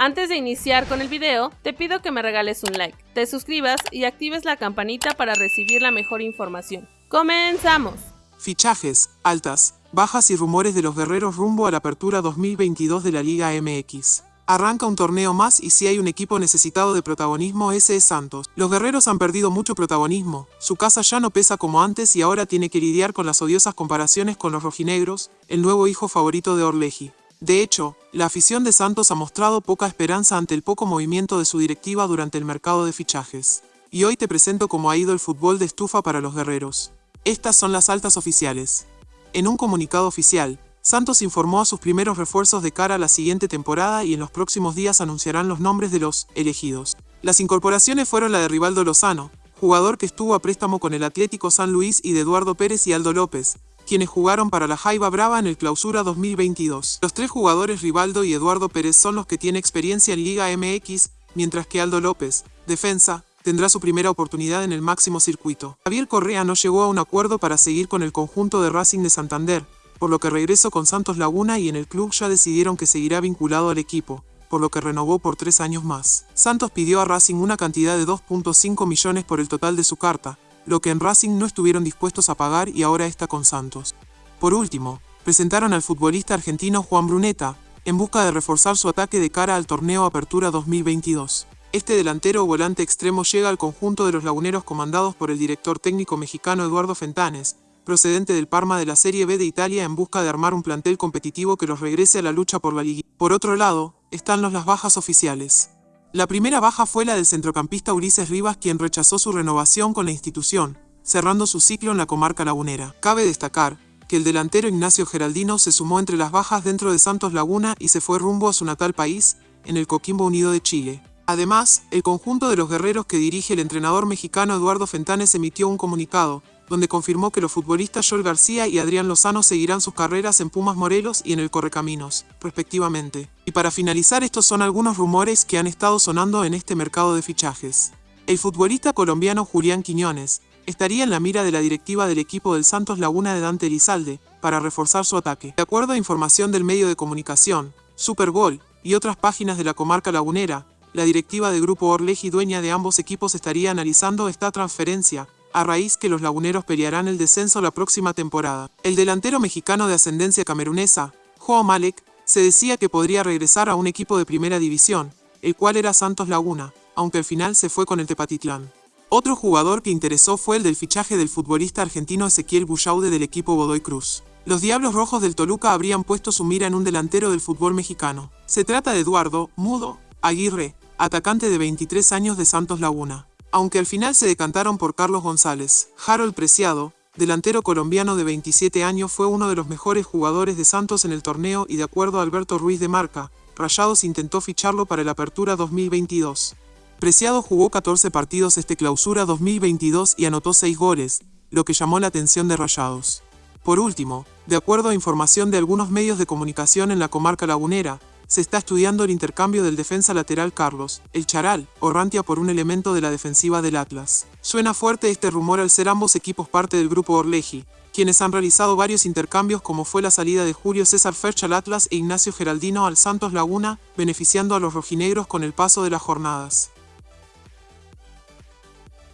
Antes de iniciar con el video, te pido que me regales un like, te suscribas y actives la campanita para recibir la mejor información. ¡Comenzamos! Fichajes, altas, bajas y rumores de los guerreros rumbo a la apertura 2022 de la Liga MX. Arranca un torneo más y si hay un equipo necesitado de protagonismo ese es Santos. Los guerreros han perdido mucho protagonismo, su casa ya no pesa como antes y ahora tiene que lidiar con las odiosas comparaciones con los rojinegros, el nuevo hijo favorito de Orleji. De hecho, la afición de Santos ha mostrado poca esperanza ante el poco movimiento de su directiva durante el mercado de fichajes. Y hoy te presento cómo ha ido el fútbol de estufa para los guerreros. Estas son las altas oficiales. En un comunicado oficial, Santos informó a sus primeros refuerzos de cara a la siguiente temporada y en los próximos días anunciarán los nombres de los elegidos. Las incorporaciones fueron la de Rivaldo Lozano, jugador que estuvo a préstamo con el Atlético San Luis y de Eduardo Pérez y Aldo López, quienes jugaron para la Jaiba Brava en el Clausura 2022. Los tres jugadores Rivaldo y Eduardo Pérez son los que tienen experiencia en Liga MX, mientras que Aldo López, defensa, tendrá su primera oportunidad en el máximo circuito. Javier Correa no llegó a un acuerdo para seguir con el conjunto de Racing de Santander, por lo que regresó con Santos Laguna y en el club ya decidieron que seguirá vinculado al equipo, por lo que renovó por tres años más. Santos pidió a Racing una cantidad de 2.5 millones por el total de su carta, lo que en Racing no estuvieron dispuestos a pagar y ahora está con Santos. Por último, presentaron al futbolista argentino Juan Bruneta, en busca de reforzar su ataque de cara al torneo Apertura 2022. Este delantero o volante extremo llega al conjunto de los laguneros comandados por el director técnico mexicano Eduardo Fentanes, procedente del Parma de la Serie B de Italia en busca de armar un plantel competitivo que los regrese a la lucha por la liga. Por otro lado, están los las bajas oficiales. La primera baja fue la del centrocampista Ulises Rivas quien rechazó su renovación con la institución, cerrando su ciclo en la comarca lagunera. Cabe destacar que el delantero Ignacio Geraldino se sumó entre las bajas dentro de Santos Laguna y se fue rumbo a su natal país, en el Coquimbo Unido de Chile. Además, el conjunto de los guerreros que dirige el entrenador mexicano Eduardo Fentanes emitió un comunicado, donde confirmó que los futbolistas Joel García y Adrián Lozano seguirán sus carreras en Pumas Morelos y en el Correcaminos, respectivamente. Y para finalizar estos son algunos rumores que han estado sonando en este mercado de fichajes. El futbolista colombiano Julián Quiñones estaría en la mira de la directiva del equipo del Santos Laguna de Dante Elizalde para reforzar su ataque. De acuerdo a información del medio de comunicación, Supergol y otras páginas de la comarca lagunera, la directiva del Grupo Orleji dueña de ambos equipos estaría analizando esta transferencia, a raíz que los laguneros pelearán el descenso la próxima temporada. El delantero mexicano de ascendencia camerunesa, Joao Malek, se decía que podría regresar a un equipo de primera división, el cual era Santos Laguna, aunque al final se fue con el Tepatitlán. Otro jugador que interesó fue el del fichaje del futbolista argentino Ezequiel Bullaude del equipo Godoy Cruz. Los Diablos Rojos del Toluca habrían puesto su mira en un delantero del fútbol mexicano. Se trata de Eduardo Mudo Aguirre, atacante de 23 años de Santos Laguna aunque al final se decantaron por Carlos González. Harold Preciado, delantero colombiano de 27 años, fue uno de los mejores jugadores de Santos en el torneo y de acuerdo a Alberto Ruiz de Marca, Rayados intentó ficharlo para el Apertura 2022. Preciado jugó 14 partidos este clausura 2022 y anotó 6 goles, lo que llamó la atención de Rayados. Por último, de acuerdo a información de algunos medios de comunicación en la comarca lagunera, se está estudiando el intercambio del defensa lateral Carlos, el Charal, o Rantia por un elemento de la defensiva del Atlas. Suena fuerte este rumor al ser ambos equipos parte del grupo Orleji, quienes han realizado varios intercambios como fue la salida de Julio César Ferch al Atlas e Ignacio Geraldino al Santos Laguna, beneficiando a los rojinegros con el paso de las jornadas.